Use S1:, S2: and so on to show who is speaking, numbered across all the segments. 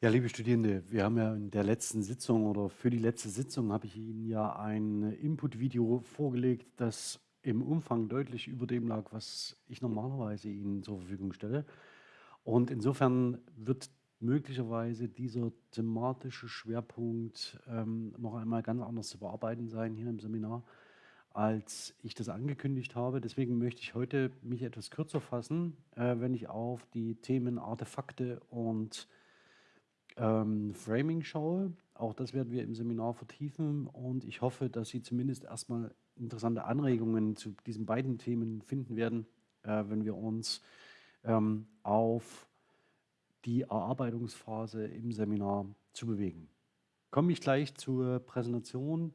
S1: Ja, liebe Studierende, wir haben ja in der letzten Sitzung oder für die letzte Sitzung habe ich Ihnen ja ein Input-Video vorgelegt, das im Umfang deutlich über dem lag, was ich normalerweise Ihnen zur Verfügung stelle. Und insofern wird möglicherweise dieser thematische Schwerpunkt ähm, noch einmal ganz anders zu bearbeiten sein hier im Seminar, als ich das angekündigt habe. Deswegen möchte ich heute mich etwas kürzer fassen, äh, wenn ich auf die Themen Artefakte und ähm, Framing schaue. Auch das werden wir im Seminar vertiefen und ich hoffe, dass Sie zumindest erstmal interessante Anregungen zu diesen beiden Themen finden werden, äh, wenn wir uns ähm, auf die Erarbeitungsphase im Seminar zu bewegen. Komme ich gleich zur Präsentation,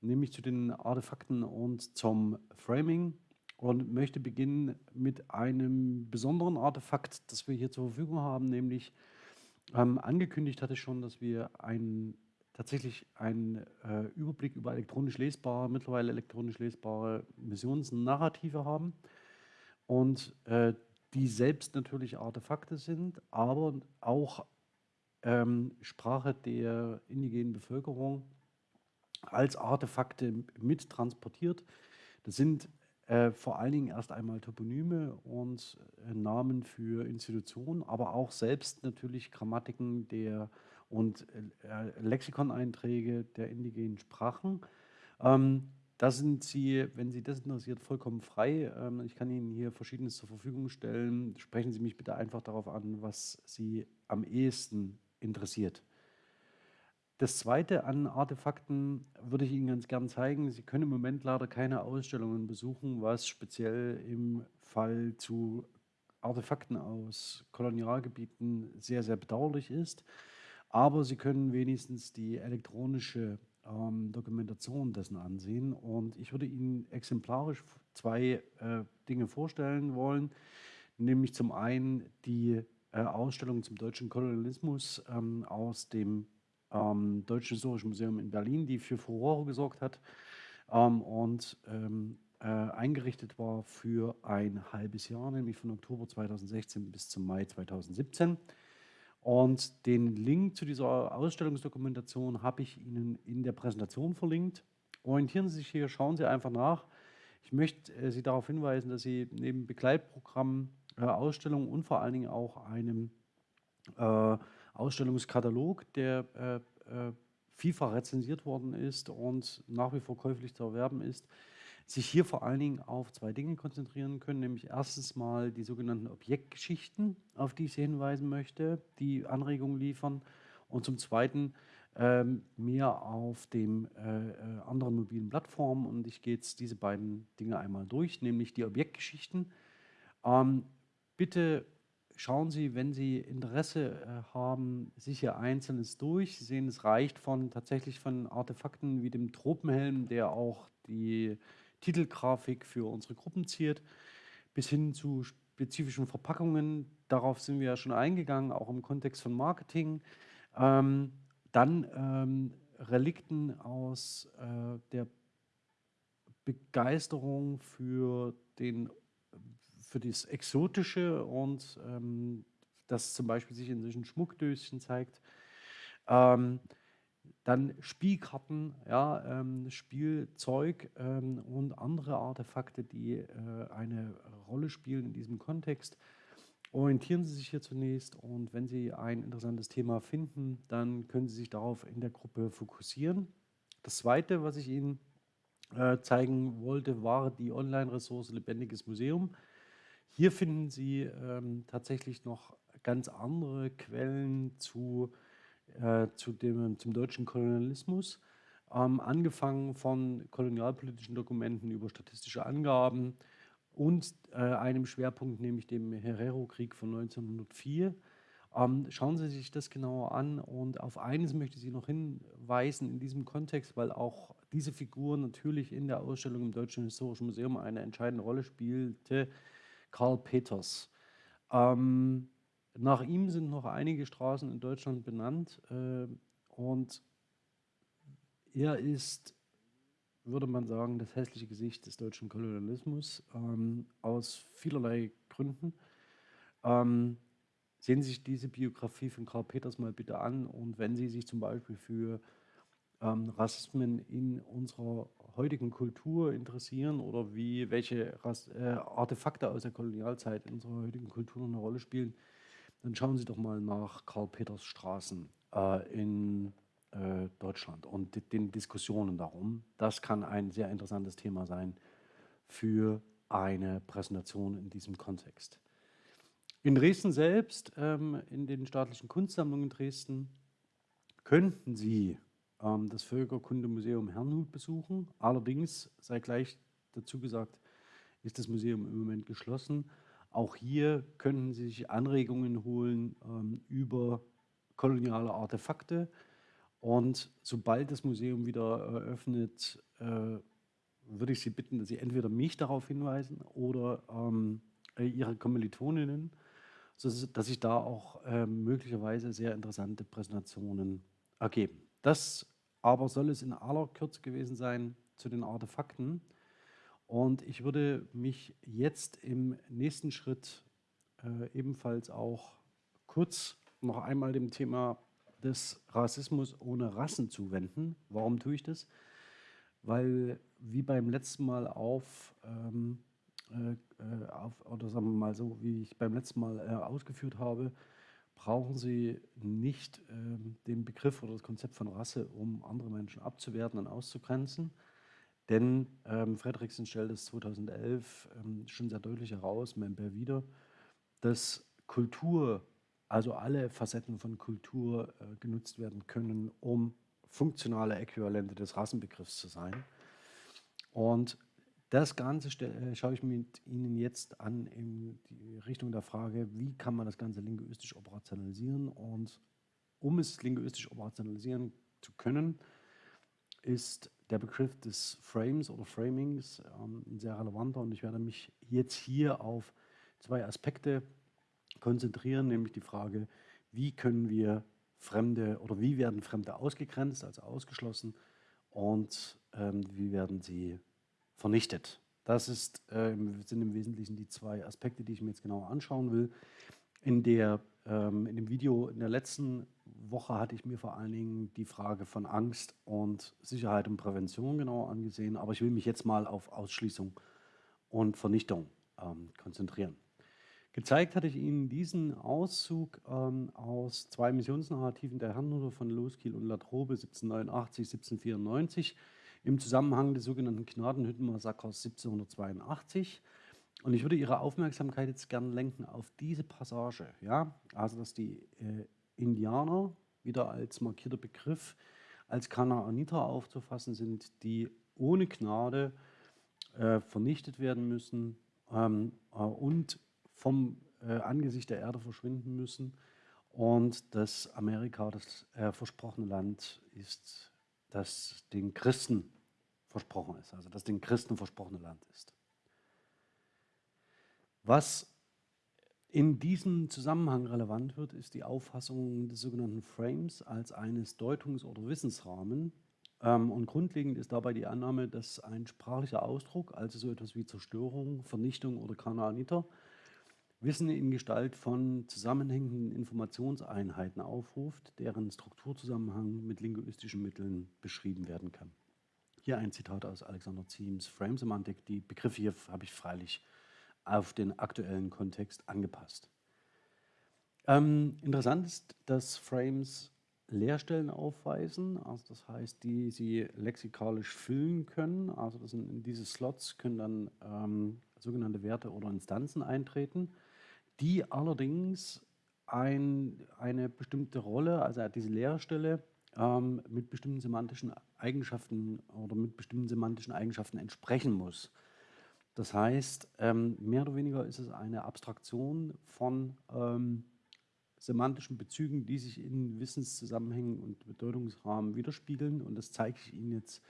S1: nämlich zu den Artefakten und zum Framing und möchte beginnen mit einem besonderen Artefakt, das wir hier zur Verfügung haben, nämlich ähm, angekündigt hatte ich schon, dass wir ein, tatsächlich einen äh, Überblick über elektronisch lesbare, mittlerweile elektronisch lesbare Missionsnarrative haben und äh, die selbst natürlich Artefakte sind, aber auch ähm, Sprache der indigenen Bevölkerung als Artefakte mit transportiert. Das sind äh, vor allen Dingen erst einmal Toponyme und äh, Namen für Institutionen, aber auch selbst natürlich Grammatiken der und äh, Lexikoneinträge der indigenen Sprachen. Ähm, da sind Sie, wenn Sie das interessiert, vollkommen frei. Ähm, ich kann Ihnen hier Verschiedenes zur Verfügung stellen. Sprechen Sie mich bitte einfach darauf an, was Sie am ehesten interessiert. Das zweite an Artefakten würde ich Ihnen ganz gern zeigen. Sie können im Moment leider keine Ausstellungen besuchen, was speziell im Fall zu Artefakten aus Kolonialgebieten sehr, sehr bedauerlich ist. Aber Sie können wenigstens die elektronische ähm, Dokumentation dessen ansehen. Und ich würde Ihnen exemplarisch zwei äh, Dinge vorstellen wollen, nämlich zum einen die äh, Ausstellung zum deutschen Kolonialismus ähm, aus dem ähm, Deutschen Historischen Museum in Berlin, die für Furore gesorgt hat ähm, und ähm, äh, eingerichtet war für ein halbes Jahr, nämlich von Oktober 2016 bis zum Mai 2017. Und den Link zu dieser Ausstellungsdokumentation habe ich Ihnen in der Präsentation verlinkt. Orientieren Sie sich hier, schauen Sie einfach nach. Ich möchte äh, Sie darauf hinweisen, dass Sie neben Begleitprogrammen, äh, Ausstellungen und vor allen Dingen auch einem äh, Ausstellungskatalog, der äh, äh, vielfach rezensiert worden ist und nach wie vor käuflich zu erwerben ist, sich hier vor allen Dingen auf zwei Dinge konzentrieren können, nämlich erstens mal die sogenannten Objektgeschichten, auf die ich Sie hinweisen möchte, die Anregungen liefern und zum Zweiten ähm, mehr auf den äh, äh, anderen mobilen Plattformen und ich gehe jetzt diese beiden Dinge einmal durch, nämlich die Objektgeschichten. Ähm, bitte schauen Sie, wenn Sie Interesse äh, haben, sicher Einzelnes durch. Sie sehen, es reicht von tatsächlich von Artefakten wie dem Tropenhelm, der auch die Titelgrafik für unsere Gruppen ziert, bis hin zu spezifischen Verpackungen. Darauf sind wir ja schon eingegangen, auch im Kontext von Marketing. Ähm, dann ähm, Relikten aus äh, der Begeisterung für den für das Exotische und ähm, das zum Beispiel sich in solchen Schmuckdöschen zeigt. Ähm, dann Spielkarten, ja, ähm, Spielzeug ähm, und andere Artefakte, die äh, eine Rolle spielen in diesem Kontext. Orientieren Sie sich hier zunächst und wenn Sie ein interessantes Thema finden, dann können Sie sich darauf in der Gruppe fokussieren. Das Zweite, was ich Ihnen äh, zeigen wollte, war die Online-Ressource Lebendiges Museum. Hier finden Sie ähm, tatsächlich noch ganz andere Quellen zu, äh, zu dem, zum deutschen Kolonialismus, ähm, angefangen von kolonialpolitischen Dokumenten über statistische Angaben und äh, einem Schwerpunkt, nämlich dem Herero-Krieg von 1904. Ähm, schauen Sie sich das genauer an und auf eines möchte ich Sie noch hinweisen in diesem Kontext, weil auch diese Figur natürlich in der Ausstellung im Deutschen Historischen Museum eine entscheidende Rolle spielte, Karl Peters. Ähm, nach ihm sind noch einige Straßen in Deutschland benannt äh, und er ist, würde man sagen, das hässliche Gesicht des deutschen Kolonialismus ähm, aus vielerlei Gründen. Ähm, Sehen Sie sich diese Biografie von Karl Peters mal bitte an und wenn Sie sich zum Beispiel für ähm, Rassismen in unserer heutigen Kultur interessieren oder wie welche äh, Artefakte aus der Kolonialzeit in unserer heutigen Kultur eine Rolle spielen, dann schauen Sie doch mal nach Karl Peters Straßen äh, in äh, Deutschland und den Diskussionen darum. Das kann ein sehr interessantes Thema sein für eine Präsentation in diesem Kontext. In Dresden selbst, ähm, in den staatlichen Kunstsammlungen Dresden, könnten Sie das Völkerkundemuseum Herrnhut besuchen. Allerdings, sei gleich dazu gesagt, ist das Museum im Moment geschlossen. Auch hier könnten Sie sich Anregungen holen ähm, über koloniale Artefakte. Und sobald das Museum wieder eröffnet, äh, würde ich Sie bitten, dass Sie entweder mich darauf hinweisen oder ähm, äh, Ihre Kommilitoninnen, sodass sich da auch äh, möglicherweise sehr interessante Präsentationen ergeben. Das aber soll es in aller Kürze gewesen sein zu den Artefakten. Und ich würde mich jetzt im nächsten Schritt äh, ebenfalls auch kurz noch einmal dem Thema des Rassismus ohne Rassen zuwenden. Warum tue ich das? Weil wie beim letzten Mal auf, ähm, äh, äh, auf, oder sagen wir mal so, wie ich beim letzten Mal äh, ausgeführt habe, brauchen Sie nicht ähm, den Begriff oder das Konzept von Rasse, um andere Menschen abzuwerten und auszugrenzen. Denn ähm, Fredriksen stellt es 2011 ähm, schon sehr deutlich heraus, Member wieder, dass Kultur, also alle Facetten von Kultur äh, genutzt werden können, um funktionale Äquivalente des Rassenbegriffs zu sein. Und das Ganze äh, schaue ich mit Ihnen jetzt an in die Richtung der Frage, wie kann man das Ganze linguistisch operationalisieren? Und um es linguistisch operationalisieren zu können, ist der Begriff des Frames oder Framings ähm, ein sehr relevanter. Und ich werde mich jetzt hier auf zwei Aspekte konzentrieren, nämlich die Frage, wie können wir Fremde oder wie werden Fremde ausgegrenzt, also ausgeschlossen? Und ähm, wie werden sie vernichtet. Das ist, äh, sind im Wesentlichen die zwei Aspekte, die ich mir jetzt genauer anschauen will. In, der, ähm, in dem Video in der letzten Woche hatte ich mir vor allen Dingen die Frage von Angst und Sicherheit und Prävention genauer angesehen, aber ich will mich jetzt mal auf Ausschließung und Vernichtung ähm, konzentrieren. Gezeigt hatte ich Ihnen diesen Auszug ähm, aus zwei Missionsnarrativen der Herrenhuter von Loskiel und Latrobe 1789, 1794 im Zusammenhang des sogenannten Gnadenhüttenmassakers 1782. Und ich würde Ihre Aufmerksamkeit jetzt gerne lenken auf diese Passage. Ja? Also, dass die äh, Indianer wieder als markierter Begriff als Kanaaniter aufzufassen sind, die ohne Gnade äh, vernichtet werden müssen ähm, äh, und vom äh, Angesicht der Erde verschwinden müssen und dass Amerika das äh, versprochene Land ist, das den Christen versprochen ist, also das den Christen versprochene Land ist. Was in diesem Zusammenhang relevant wird, ist die Auffassung des sogenannten Frames als eines Deutungs- oder Wissensrahmen. Ähm, und grundlegend ist dabei die Annahme, dass ein sprachlicher Ausdruck, also so etwas wie Zerstörung, Vernichtung oder Kanaaniter, Wissen in Gestalt von zusammenhängenden Informationseinheiten aufruft, deren Strukturzusammenhang mit linguistischen Mitteln beschrieben werden kann. Hier ein Zitat aus Alexander Ziems Frame-Semantik. Die Begriffe hier habe ich freilich auf den aktuellen Kontext angepasst. Ähm, interessant ist, dass Frames Leerstellen aufweisen, also das heißt, die sie lexikalisch füllen können. Also sind, in diese Slots können dann ähm, sogenannte Werte oder Instanzen eintreten die allerdings ein, eine bestimmte Rolle, also diese Leerstelle, ähm, mit bestimmten semantischen Eigenschaften oder mit bestimmten semantischen Eigenschaften entsprechen muss. Das heißt, ähm, mehr oder weniger ist es eine Abstraktion von ähm, semantischen Bezügen, die sich in Wissenszusammenhängen und Bedeutungsrahmen widerspiegeln. Und das zeige ich Ihnen jetzt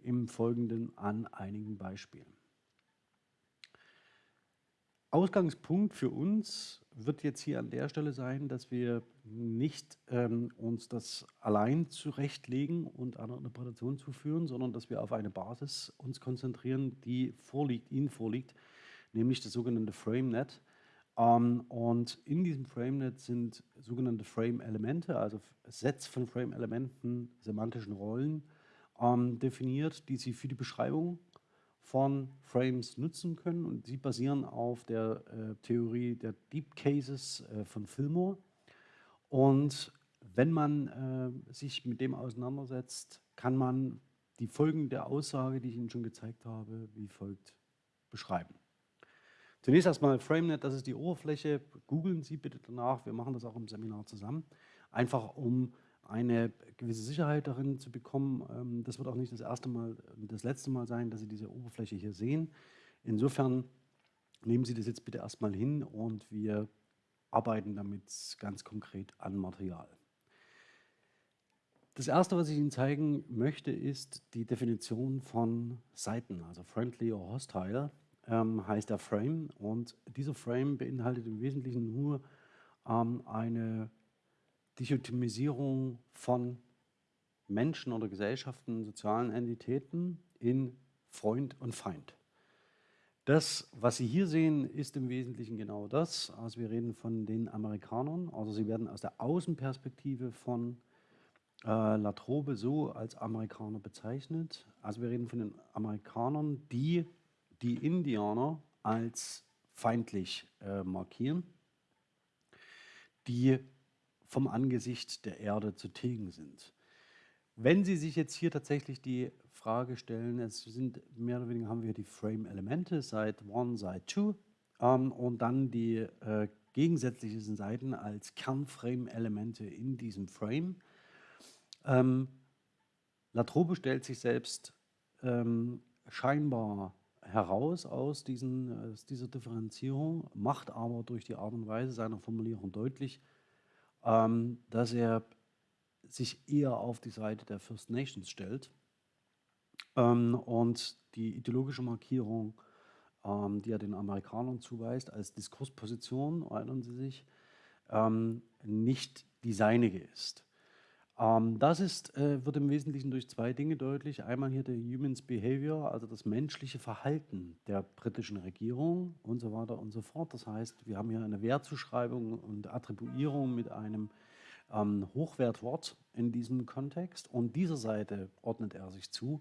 S1: im Folgenden an einigen Beispielen. Ausgangspunkt für uns wird jetzt hier an der Stelle sein, dass wir nicht ähm, uns das allein zurechtlegen und einer Interpretation zuführen, sondern dass wir auf eine Basis uns konzentrieren, die vorliegt, Ihnen vorliegt, nämlich das sogenannte FrameNet. Ähm, und in diesem FrameNet sind sogenannte Frame-Elemente, also Sets von Frame-Elementen, semantischen Rollen, ähm, definiert, die Sie für die Beschreibung von Frames nutzen können. Und sie basieren auf der äh, Theorie der Deep Cases äh, von Fillmore. Und wenn man äh, sich mit dem auseinandersetzt, kann man die Folgen der Aussage, die ich Ihnen schon gezeigt habe, wie folgt beschreiben. Zunächst erstmal FrameNet, das ist die Oberfläche. Googeln Sie bitte danach, wir machen das auch im Seminar zusammen. Einfach um eine gewisse Sicherheit darin zu bekommen. Ähm, das wird auch nicht das erste Mal, das letzte Mal sein, dass Sie diese Oberfläche hier sehen. Insofern nehmen Sie das jetzt bitte erstmal hin und wir arbeiten damit ganz konkret an Material. Das erste, was ich Ihnen zeigen möchte, ist die Definition von Seiten, also friendly or hostile ähm, heißt der Frame und dieser Frame beinhaltet im Wesentlichen nur ähm, eine Dichotomisierung von Menschen oder Gesellschaften, sozialen Entitäten in Freund und Feind. Das, was Sie hier sehen, ist im Wesentlichen genau das. Also wir reden von den Amerikanern, also sie werden aus der Außenperspektive von äh, Latrobe so als Amerikaner bezeichnet. Also wir reden von den Amerikanern, die die Indianer als feindlich äh, markieren, die vom Angesicht der Erde zu tilgen sind. Wenn Sie sich jetzt hier tatsächlich die Frage stellen, es sind mehr oder weniger haben wir die Frame-Elemente, Side 1, Side 2 ähm, und dann die äh, gegensätzlichen Seiten als Kernframe-Elemente in diesem Frame. Ähm, Latrobe stellt sich selbst ähm, scheinbar heraus aus, diesen, aus dieser Differenzierung, macht aber durch die Art und Weise seiner Formulierung deutlich, ähm, dass er sich eher auf die Seite der First Nations stellt ähm, und die ideologische Markierung, ähm, die er den Amerikanern zuweist, als Diskursposition, erinnern Sie sich, ähm, nicht die seinige ist. Ähm, das ist, äh, wird im Wesentlichen durch zwei Dinge deutlich. Einmal hier der Humans Behavior, also das menschliche Verhalten der britischen Regierung und so weiter und so fort. Das heißt, wir haben hier eine Wertzuschreibung und Attribuierung mit einem ähm, Hochwertwort in diesem Kontext und dieser Seite ordnet er sich zu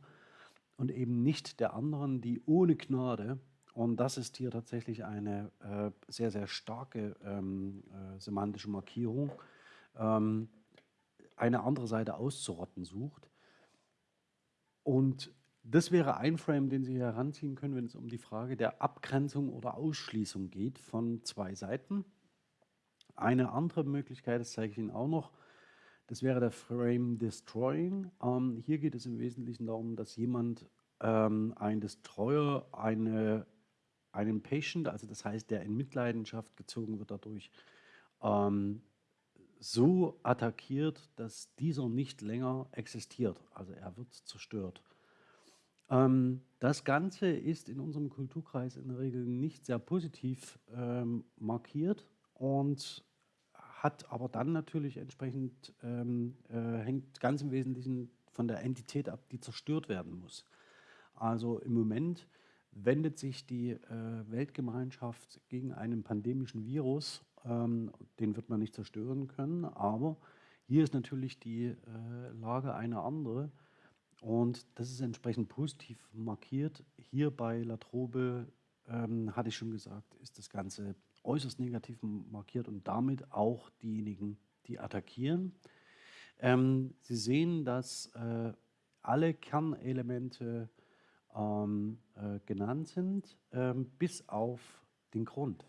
S1: und eben nicht der anderen, die ohne Gnade und das ist hier tatsächlich eine äh, sehr, sehr starke ähm, äh, semantische Markierung. Ähm, eine andere Seite auszurotten sucht. Und das wäre ein Frame, den Sie heranziehen können, wenn es um die Frage der Abgrenzung oder Ausschließung geht von zwei Seiten. Eine andere Möglichkeit, das zeige ich Ihnen auch noch, das wäre der Frame Destroying. Ähm, hier geht es im Wesentlichen darum, dass jemand, ähm, ein Destroyer, eine, einen Patient, also das heißt, der in Mitleidenschaft gezogen wird dadurch, ähm, so attackiert, dass dieser nicht länger existiert. Also er wird zerstört. Ähm, das Ganze ist in unserem Kulturkreis in der Regel nicht sehr positiv ähm, markiert und hat aber dann natürlich entsprechend, ähm, äh, hängt ganz im Wesentlichen von der Entität ab, die zerstört werden muss. Also im Moment wendet sich die äh, Weltgemeinschaft gegen einen pandemischen Virus ähm, den wird man nicht zerstören können, aber hier ist natürlich die äh, Lage eine andere und das ist entsprechend positiv markiert. Hier bei Latrobe, ähm, hatte ich schon gesagt, ist das Ganze äußerst negativ markiert und damit auch diejenigen, die attackieren. Ähm, Sie sehen, dass äh, alle Kernelemente ähm, äh, genannt sind, ähm, bis auf den Grund.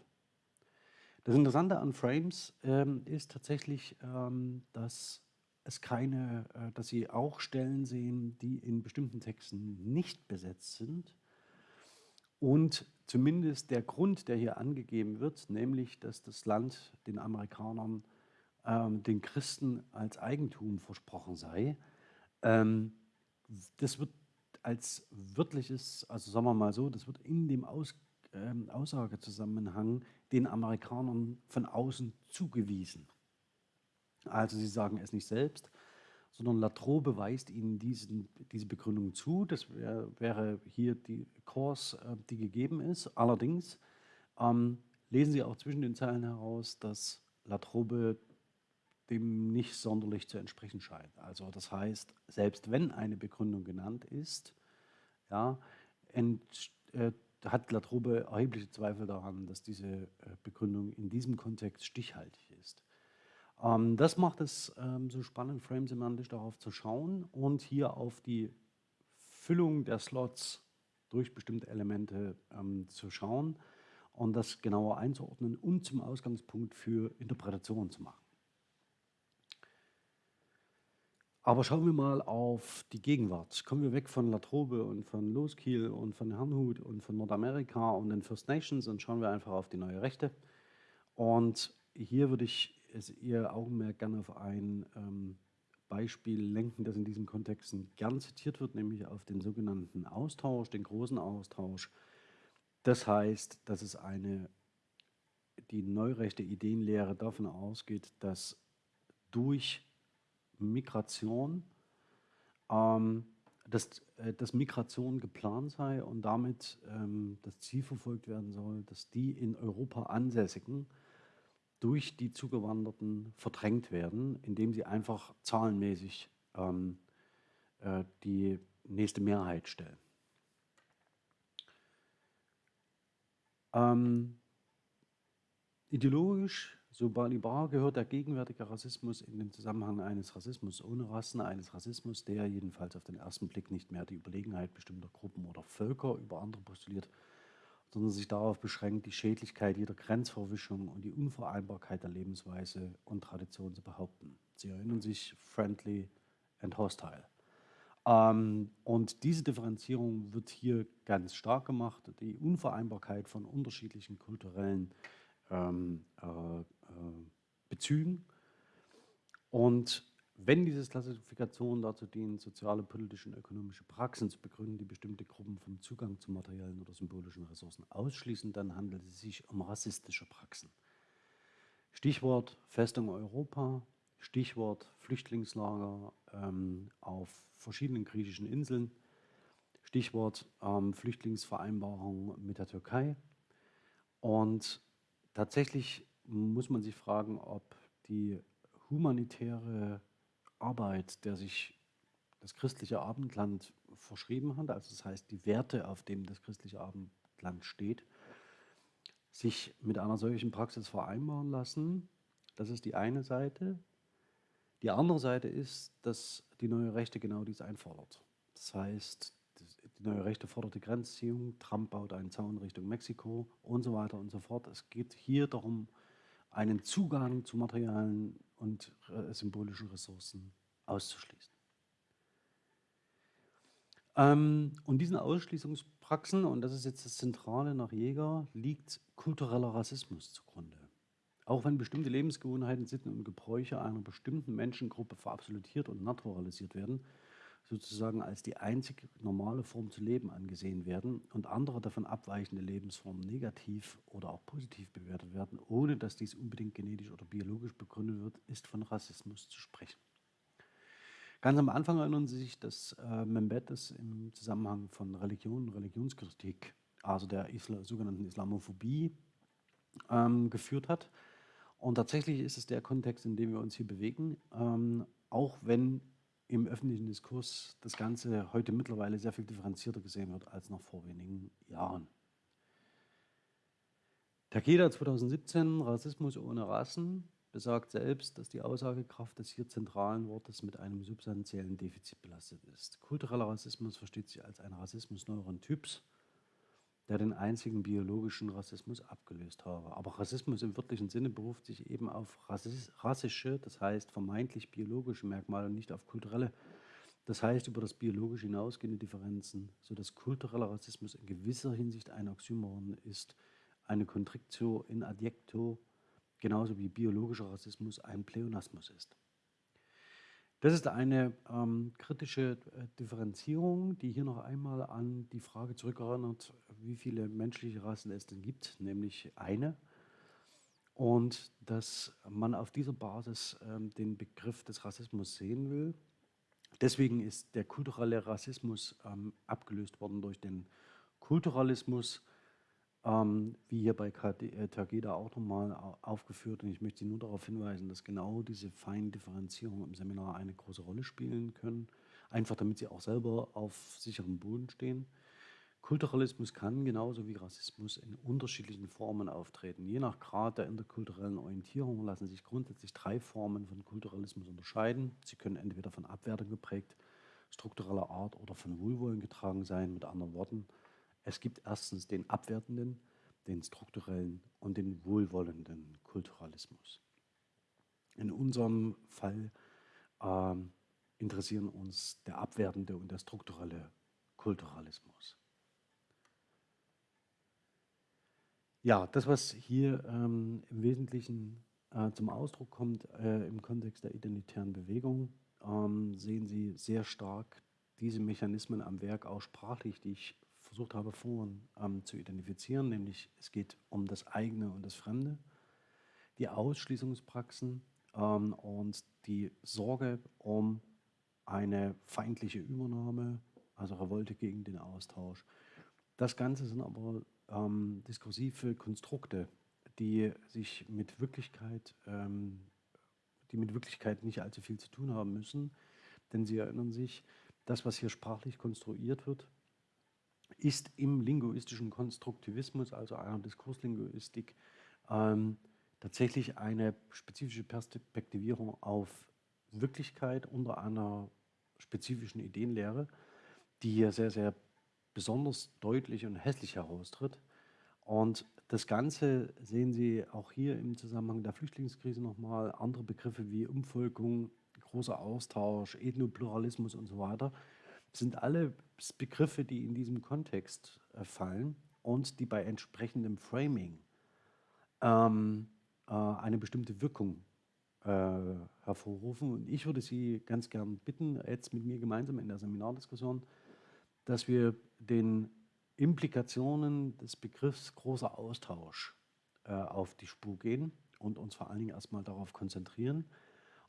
S1: Das Interessante an Frames ähm, ist tatsächlich, ähm, dass es keine, äh, dass Sie auch Stellen sehen, die in bestimmten Texten nicht besetzt sind. Und zumindest der Grund, der hier angegeben wird, nämlich, dass das Land den Amerikanern, ähm, den Christen als Eigentum versprochen sei, ähm, das wird als wörtliches, also sagen wir mal so, das wird in dem Aus, ähm, Aussagezusammenhang den Amerikanern von außen zugewiesen. Also sie sagen es nicht selbst, sondern Latro beweist ihnen diesen, diese Begründung zu. Das wär, wäre hier die Kurs, äh, die gegeben ist. Allerdings ähm, lesen Sie auch zwischen den Zeilen heraus, dass Latrobe dem nicht sonderlich zu entsprechen scheint. Also das heißt, selbst wenn eine Begründung genannt ist, ja, ent, äh, hat Latrobe erhebliche Zweifel daran, dass diese äh, Begründung in diesem Kontext stichhaltig ist. Ähm, das macht es ähm, so spannend, frame-semantisch darauf zu schauen und hier auf die Füllung der Slots durch bestimmte Elemente ähm, zu schauen und das genauer einzuordnen und zum Ausgangspunkt für Interpretationen zu machen. Aber schauen wir mal auf die Gegenwart. Kommen wir weg von Latrobe und von Loskiel und von Herrnhut und von Nordamerika und den First Nations und schauen wir einfach auf die neue Rechte. Und hier würde ich Ihr Augenmerk gerne auf ein ähm, Beispiel lenken, das in diesen Kontexten gern zitiert wird, nämlich auf den sogenannten Austausch, den großen Austausch. Das heißt, dass es eine, die neurechte Ideenlehre davon ausgeht, dass durch Migration, ähm, dass, äh, dass Migration geplant sei und damit ähm, das Ziel verfolgt werden soll, dass die in Europa Ansässigen durch die Zugewanderten verdrängt werden, indem sie einfach zahlenmäßig ähm, äh, die nächste Mehrheit stellen. Ähm, ideologisch so Balibar gehört der gegenwärtige Rassismus in den Zusammenhang eines Rassismus ohne Rassen, eines Rassismus, der jedenfalls auf den ersten Blick nicht mehr die Überlegenheit bestimmter Gruppen oder Völker über andere postuliert, sondern sich darauf beschränkt, die Schädlichkeit jeder Grenzverwischung und die Unvereinbarkeit der Lebensweise und Tradition zu behaupten. Sie erinnern sich friendly and hostile. Ähm, und diese Differenzierung wird hier ganz stark gemacht, die Unvereinbarkeit von unterschiedlichen kulturellen ähm, äh, äh, Bezügen. Und wenn diese Klassifikationen dazu dienen, soziale, politische und ökonomische Praxen zu begründen, die bestimmte Gruppen vom Zugang zu materiellen oder symbolischen Ressourcen ausschließen, dann handelt es sich um rassistische Praxen. Stichwort Festung Europa, Stichwort Flüchtlingslager ähm, auf verschiedenen griechischen Inseln, Stichwort ähm, Flüchtlingsvereinbarung mit der Türkei. Und tatsächlich muss man sich fragen, ob die humanitäre Arbeit, der sich das christliche Abendland verschrieben hat, also das heißt die Werte, auf denen das christliche Abendland steht, sich mit einer solchen Praxis vereinbaren lassen. Das ist die eine Seite. Die andere Seite ist, dass die neue Rechte genau dies einfordert. Das heißt, die neue Rechte fordert die Grenzziehung, Trump baut einen Zaun Richtung Mexiko und so weiter und so fort. Es geht hier darum, einen Zugang zu materialen und äh, symbolischen Ressourcen auszuschließen. Ähm, und diesen Ausschließungspraxen, und das ist jetzt das Zentrale nach Jäger, liegt kultureller Rassismus zugrunde. Auch wenn bestimmte Lebensgewohnheiten, Sitten und Gebräuche einer bestimmten Menschengruppe verabsolutiert und naturalisiert werden, sozusagen als die einzig normale Form zu leben angesehen werden und andere davon abweichende Lebensformen negativ oder auch positiv bewertet werden, ohne dass dies unbedingt genetisch oder biologisch begründet wird, ist von Rassismus zu sprechen. Ganz am Anfang erinnern Sie sich, dass äh, Membetes im Zusammenhang von Religion und Religionskritik, also der Isla sogenannten Islamophobie, ähm, geführt hat. Und tatsächlich ist es der Kontext, in dem wir uns hier bewegen, ähm, auch wenn im öffentlichen Diskurs das Ganze heute mittlerweile sehr viel differenzierter gesehen wird als noch vor wenigen Jahren. Takeda 2017, Rassismus ohne Rassen, besagt selbst, dass die Aussagekraft des hier zentralen Wortes mit einem substanziellen Defizit belastet ist. Kultureller Rassismus versteht sich als ein Rassismus neueren Typs, der den einzigen biologischen Rassismus abgelöst habe. Aber Rassismus im wörtlichen Sinne beruft sich eben auf rassische, das heißt vermeintlich biologische Merkmale und nicht auf kulturelle, das heißt über das biologisch hinausgehende Differenzen, sodass kultureller Rassismus in gewisser Hinsicht ein Oxymoron ist, eine Kontriktio in adjecto, genauso wie biologischer Rassismus ein Pleonasmus ist. Das ist eine ähm, kritische äh, Differenzierung, die hier noch einmal an die Frage zurückerinnert, wie viele menschliche Rassen es denn gibt, nämlich eine. Und dass man auf dieser Basis ähm, den Begriff des Rassismus sehen will. Deswegen ist der kulturelle Rassismus ähm, abgelöst worden durch den Kulturalismus, ähm, wie hier bei äh, Tageda auch nochmal aufgeführt. Und ich möchte Sie nur darauf hinweisen, dass genau diese feinen Differenzierungen im Seminar eine große Rolle spielen können. Einfach damit Sie auch selber auf sicherem Boden stehen. Kulturalismus kann genauso wie Rassismus in unterschiedlichen Formen auftreten. Je nach Grad der interkulturellen Orientierung lassen sich grundsätzlich drei Formen von Kulturalismus unterscheiden. Sie können entweder von Abwertung geprägt, struktureller Art oder von Wohlwollen getragen sein. Mit anderen Worten, es gibt erstens den abwertenden, den strukturellen und den wohlwollenden Kulturalismus. In unserem Fall äh, interessieren uns der abwertende und der strukturelle Kulturalismus. Ja, das, was hier ähm, im Wesentlichen äh, zum Ausdruck kommt äh, im Kontext der identitären Bewegung, ähm, sehen Sie sehr stark diese Mechanismen am Werk, auch sprachlich, die ich versucht habe vorhin ähm, zu identifizieren, nämlich es geht um das eigene und das Fremde, die Ausschließungspraxen ähm, und die Sorge um eine feindliche Übernahme, also Revolte gegen den Austausch. Das Ganze sind aber ähm, diskursive Konstrukte, die sich mit Wirklichkeit, ähm, die mit Wirklichkeit nicht allzu viel zu tun haben müssen, denn sie erinnern sich, das, was hier sprachlich konstruiert wird, ist im linguistischen Konstruktivismus, also einer Diskurslinguistik, ähm, tatsächlich eine spezifische Perspektivierung auf Wirklichkeit unter einer spezifischen Ideenlehre, die hier sehr, sehr besonders deutlich und hässlich heraustritt. Und das Ganze sehen Sie auch hier im Zusammenhang der Flüchtlingskrise nochmal. Andere Begriffe wie Umvolkung, großer Austausch, Ethnopluralismus und so weiter sind alle Begriffe, die in diesem Kontext äh, fallen und die bei entsprechendem Framing ähm, äh, eine bestimmte Wirkung äh, hervorrufen. Und ich würde Sie ganz gern bitten, jetzt mit mir gemeinsam in der Seminardiskussion dass wir den Implikationen des Begriffs großer Austausch äh, auf die Spur gehen und uns vor allen Dingen erstmal darauf konzentrieren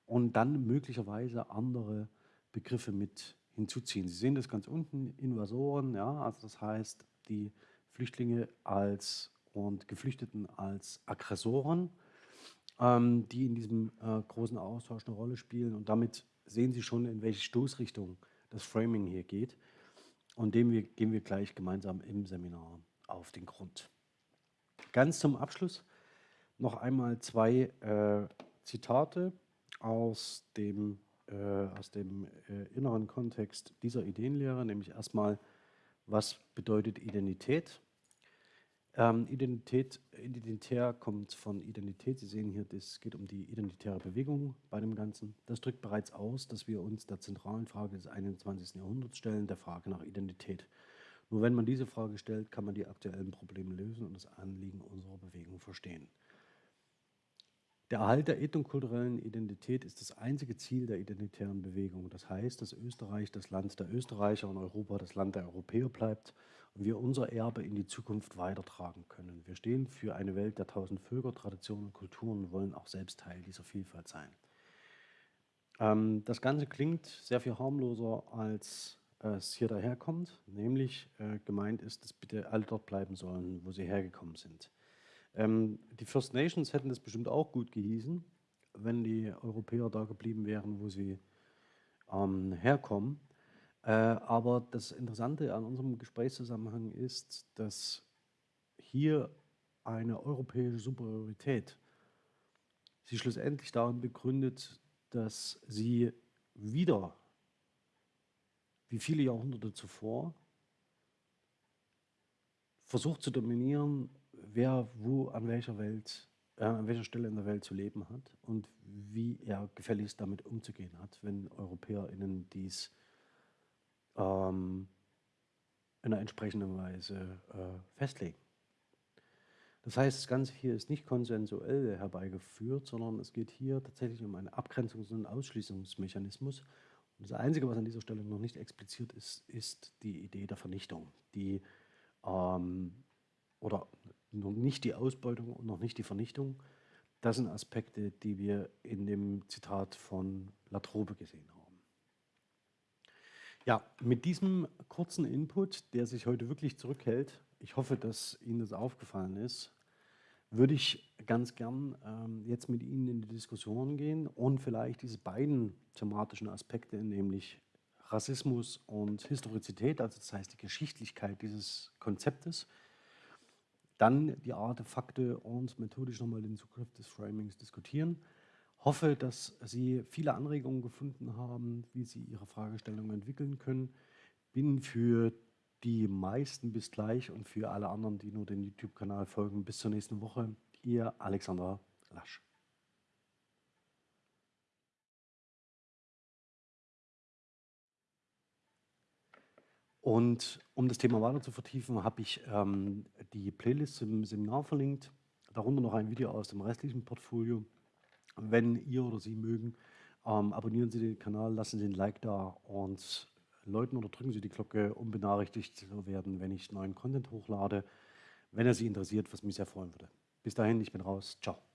S1: und dann möglicherweise andere Begriffe mit hinzuziehen. Sie sehen das ganz unten, Invasoren, ja, also das heißt die Flüchtlinge als und Geflüchteten als Aggressoren, ähm, die in diesem äh, großen Austausch eine Rolle spielen und damit sehen Sie schon, in welche Stoßrichtung das Framing hier geht. Und dem wir, gehen wir gleich gemeinsam im Seminar auf den Grund. Ganz zum Abschluss noch einmal zwei äh, Zitate aus dem, aus dem äh, inneren Kontext dieser Ideenlehre, nämlich erstmal, was bedeutet Identität? Ähm, Identität, identitär kommt von Identität. Sie sehen hier, es geht um die identitäre Bewegung bei dem Ganzen. Das drückt bereits aus, dass wir uns der zentralen Frage des 21. Jahrhunderts stellen, der Frage nach Identität. Nur wenn man diese Frage stellt, kann man die aktuellen Probleme lösen und das Anliegen unserer Bewegung verstehen. Der Erhalt der ethnokulturellen Identität ist das einzige Ziel der identitären Bewegung. Das heißt, dass Österreich das Land der Österreicher und Europa das Land der Europäer bleibt und wir unser Erbe in die Zukunft weitertragen können. Wir stehen für eine Welt der tausend Völker, Traditionen und Kulturen und wollen auch selbst Teil dieser Vielfalt sein. Ähm, das Ganze klingt sehr viel harmloser, als es hier daherkommt, nämlich äh, gemeint ist, dass bitte alle dort bleiben sollen, wo sie hergekommen sind. Ähm, die First Nations hätten das bestimmt auch gut gehießen, wenn die Europäer da geblieben wären, wo sie ähm, herkommen. Äh, aber das Interessante an unserem Gesprächszusammenhang ist, dass hier eine europäische Superiorität sich schlussendlich darin begründet, dass sie wieder, wie viele Jahrhunderte zuvor, versucht zu dominieren wer wo an welcher Welt, äh, an welcher Stelle in der Welt zu leben hat und wie er gefälligst damit umzugehen hat, wenn EuropäerInnen dies ähm, in einer entsprechenden Weise äh, festlegen. Das heißt, das Ganze hier ist nicht konsensuell herbeigeführt, sondern es geht hier tatsächlich um einen Abgrenzungs- und Ausschließungsmechanismus. Und das Einzige, was an dieser Stelle noch nicht expliziert ist, ist die Idee der Vernichtung, die ähm, oder noch nicht die Ausbeutung und noch nicht die Vernichtung. Das sind Aspekte, die wir in dem Zitat von Latrobe gesehen haben. Ja, mit diesem kurzen Input, der sich heute wirklich zurückhält, ich hoffe, dass Ihnen das aufgefallen ist, würde ich ganz gern ähm, jetzt mit Ihnen in die Diskussion gehen und vielleicht diese beiden thematischen Aspekte, nämlich Rassismus und Historizität, also das heißt die Geschichtlichkeit dieses Konzeptes, dann die Artefakte und methodisch nochmal den Zugriff des Framings diskutieren. Hoffe, dass Sie viele Anregungen gefunden haben, wie Sie Ihre Fragestellungen entwickeln können. Bin für die meisten bis gleich und für alle anderen, die nur den YouTube-Kanal folgen, bis zur nächsten Woche. Ihr Alexander Lasch. Und um das Thema weiter zu vertiefen, habe ich ähm, die Playlist im Seminar verlinkt, darunter noch ein Video aus dem restlichen Portfolio. Wenn ihr oder Sie mögen, ähm, abonnieren Sie den Kanal, lassen Sie ein Like da und läuten oder drücken Sie die Glocke, um benachrichtigt zu werden, wenn ich neuen Content hochlade, wenn er Sie interessiert, was mich sehr freuen würde. Bis dahin, ich bin raus. Ciao.